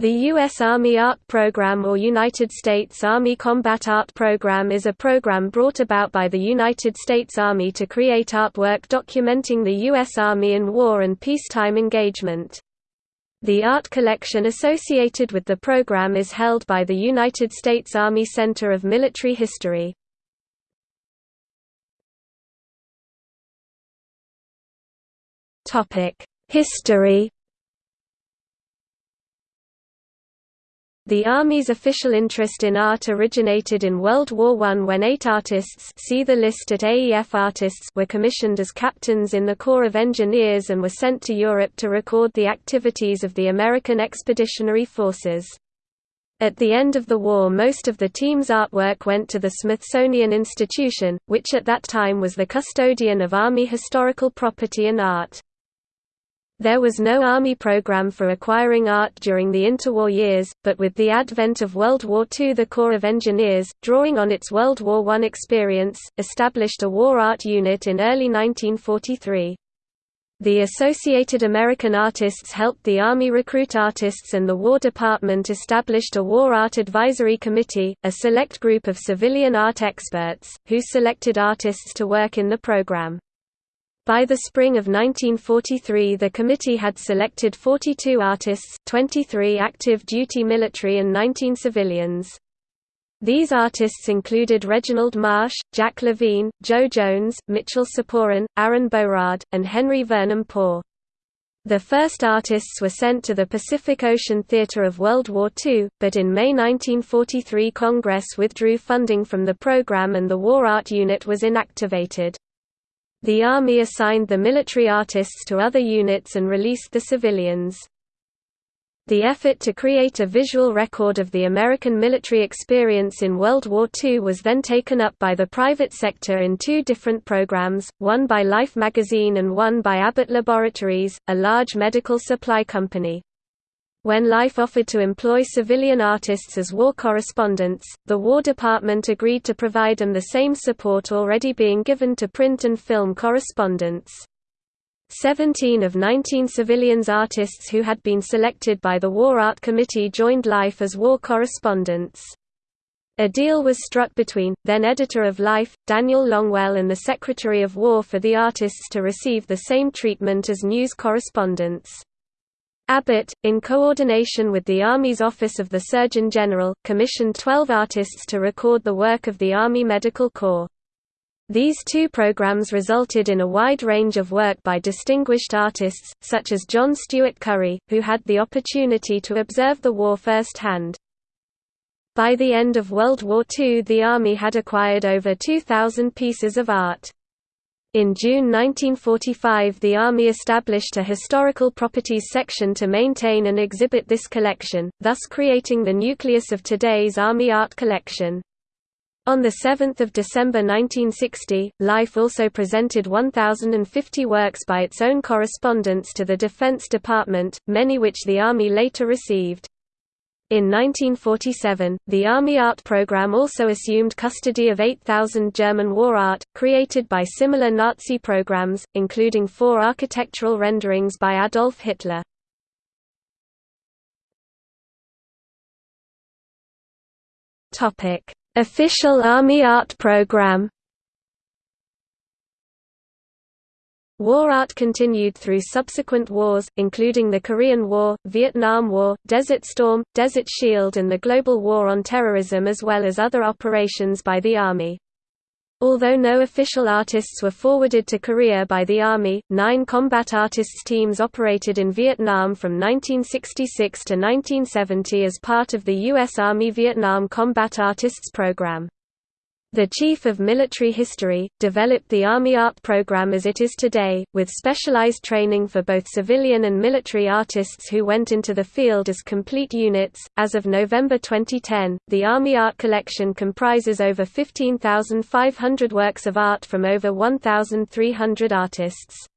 The U.S. Army Art Program or United States Army Combat Art Program is a program brought about by the United States Army to create artwork documenting the U.S. Army in war and peacetime engagement. The art collection associated with the program is held by the United States Army Center of Military History. History The Army's official interest in art originated in World War I when eight artists see the list at AEF artists were commissioned as captains in the Corps of Engineers and were sent to Europe to record the activities of the American Expeditionary Forces. At the end of the war most of the team's artwork went to the Smithsonian Institution, which at that time was the custodian of Army historical property and art. There was no Army program for acquiring art during the interwar years, but with the advent of World War II the Corps of Engineers, drawing on its World War I experience, established a war art unit in early 1943. The Associated American Artists helped the Army recruit artists and the War Department established a War Art Advisory Committee, a select group of civilian art experts, who selected artists to work in the program. By the spring of 1943 the committee had selected 42 artists, 23 active duty military and 19 civilians. These artists included Reginald Marsh, Jack Levine, Joe Jones, Mitchell Siporin, Aaron Bohrod, and Henry Varnum Poor. The first artists were sent to the Pacific Ocean Theater of World War II, but in May 1943 Congress withdrew funding from the program and the War Art Unit was inactivated. The Army assigned the military artists to other units and released the civilians. The effort to create a visual record of the American military experience in World War II was then taken up by the private sector in two different programs, one by Life magazine and one by Abbott Laboratories, a large medical supply company. When Life offered to employ civilian artists as war correspondents, the War Department agreed to provide them the same support already being given to print and film correspondents. Seventeen of 19 civilians artists who had been selected by the War Art Committee joined Life as war correspondents. A deal was struck between, then editor of Life, Daniel Longwell and the Secretary of War for the artists to receive the same treatment as news correspondents. Abbott, in coordination with the Army's Office of the Surgeon General, commissioned 12 artists to record the work of the Army Medical Corps. These two programs resulted in a wide range of work by distinguished artists, such as John Stuart Curry, who had the opportunity to observe the war firsthand. By the end of World War II the Army had acquired over 2,000 pieces of art. In June 1945 the Army established a historical properties section to maintain and exhibit this collection, thus creating the nucleus of today's Army art collection. On 7 December 1960, Life also presented 1,050 works by its own correspondents to the Defense Department, many which the Army later received. In 1947, the Army Art Program also assumed custody of 8,000 German war art, created by similar Nazi programs, including four architectural renderings by Adolf Hitler. Official Army Art Program War art continued through subsequent wars, including the Korean War, Vietnam War, Desert Storm, Desert Shield and the Global War on Terrorism as well as other operations by the Army. Although no official artists were forwarded to Korea by the Army, nine combat artists teams operated in Vietnam from 1966 to 1970 as part of the U.S. Army Vietnam Combat Artists Program. The Chief of Military History, developed the Army Art program as it is today, with specialized training for both civilian and military artists who went into the field as complete units. As of November 2010, the Army Art collection comprises over 15,500 works of art from over 1,300 artists.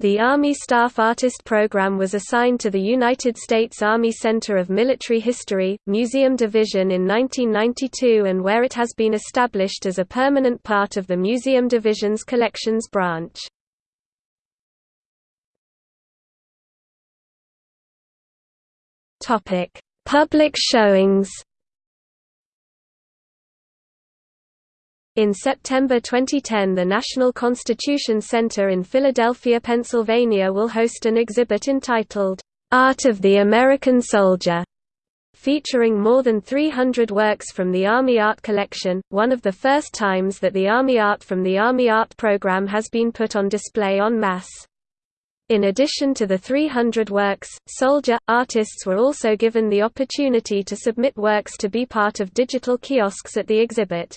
The Army Staff Artist Program was assigned to the United States Army Center of Military History, Museum Division in 1992 and where it has been established as a permanent part of the Museum Division's Collections branch. Public showings In September 2010 the National Constitution Center in Philadelphia, Pennsylvania will host an exhibit entitled, "'Art of the American Soldier' featuring more than 300 works from the Army Art Collection, one of the first times that the Army Art from the Army Art program has been put on display en masse. In addition to the 300 works, soldier, artists were also given the opportunity to submit works to be part of digital kiosks at the exhibit.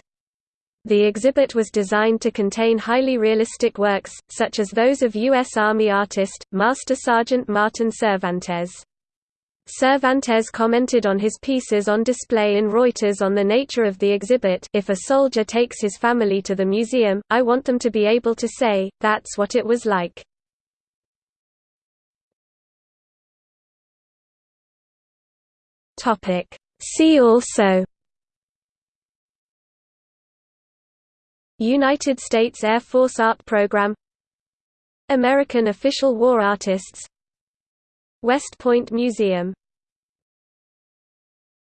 The exhibit was designed to contain highly realistic works, such as those of U.S. Army artist, Master Sergeant Martin Cervantes. Cervantes commented on his pieces on display in Reuters on the nature of the exhibit if a soldier takes his family to the museum, I want them to be able to say, that's what it was like. See also United States Air Force Art Program American Official War Artists West Point Museum